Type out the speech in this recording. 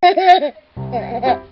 嘿嘿嘿嘿嘿嘿